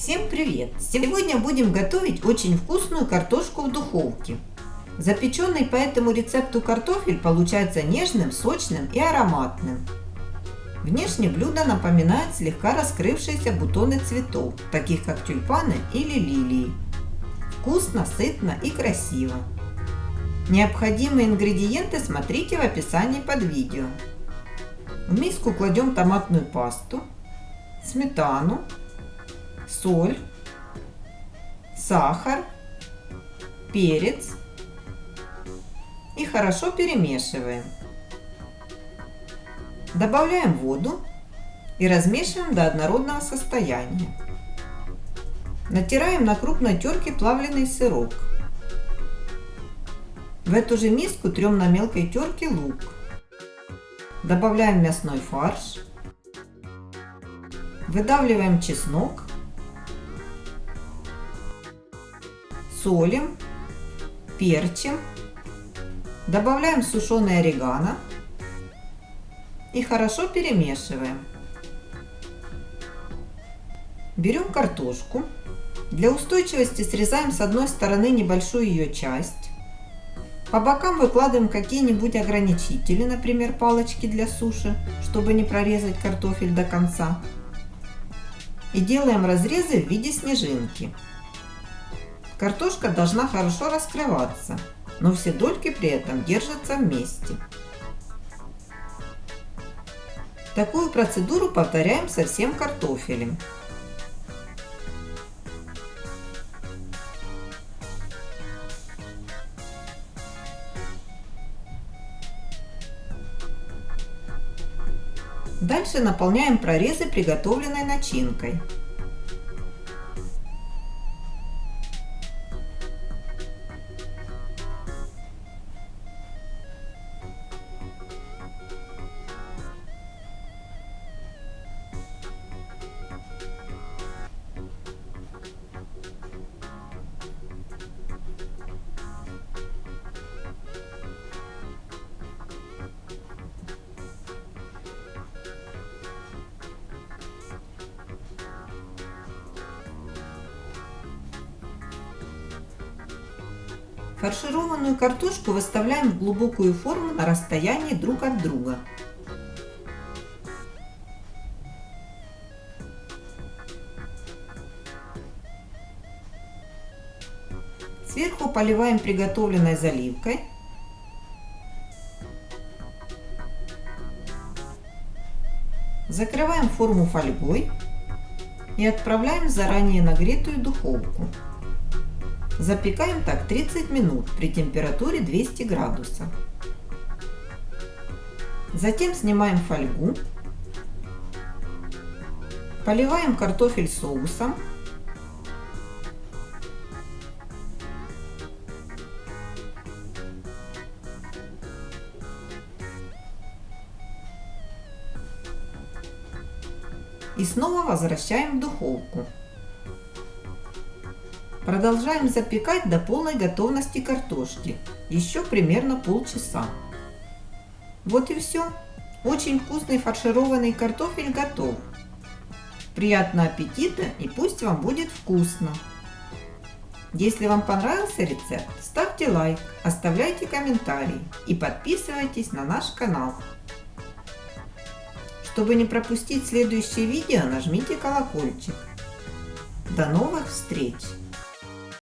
Всем привет! Сегодня будем готовить очень вкусную картошку в духовке. Запеченный по этому рецепту картофель получается нежным, сочным и ароматным. Внешне блюдо напоминает слегка раскрывшиеся бутоны цветов, таких как тюльпаны или лилии. Вкусно, сытно и красиво. Необходимые ингредиенты смотрите в описании под видео. В миску кладем томатную пасту, сметану, соль, сахар, перец и хорошо перемешиваем. Добавляем воду и размешиваем до однородного состояния. Натираем на крупной терке плавленый сырок. В эту же миску трем на мелкой терке лук. Добавляем мясной фарш. Выдавливаем чеснок солим, перчим, добавляем сушеный орегано и хорошо перемешиваем. Берем картошку. Для устойчивости срезаем с одной стороны небольшую ее часть. По бокам выкладываем какие-нибудь ограничители, например, палочки для суши, чтобы не прорезать картофель до конца. И делаем разрезы в виде снежинки. Картошка должна хорошо раскрываться, но все дольки при этом держатся вместе. Такую процедуру повторяем со всем картофелем. Дальше наполняем прорезы приготовленной начинкой. Фаршированную картошку выставляем в глубокую форму на расстоянии друг от друга. Сверху поливаем приготовленной заливкой. Закрываем форму фольгой и отправляем в заранее нагретую духовку. Запекаем так 30 минут при температуре 200 градусов. Затем снимаем фольгу. Поливаем картофель соусом. И снова возвращаем в духовку. Продолжаем запекать до полной готовности картошки, еще примерно полчаса. Вот и все. Очень вкусный фаршированный картофель готов. Приятного аппетита и пусть вам будет вкусно! Если вам понравился рецепт, ставьте лайк, оставляйте комментарии и подписывайтесь на наш канал. Чтобы не пропустить следующие видео, нажмите колокольчик. До новых встреч!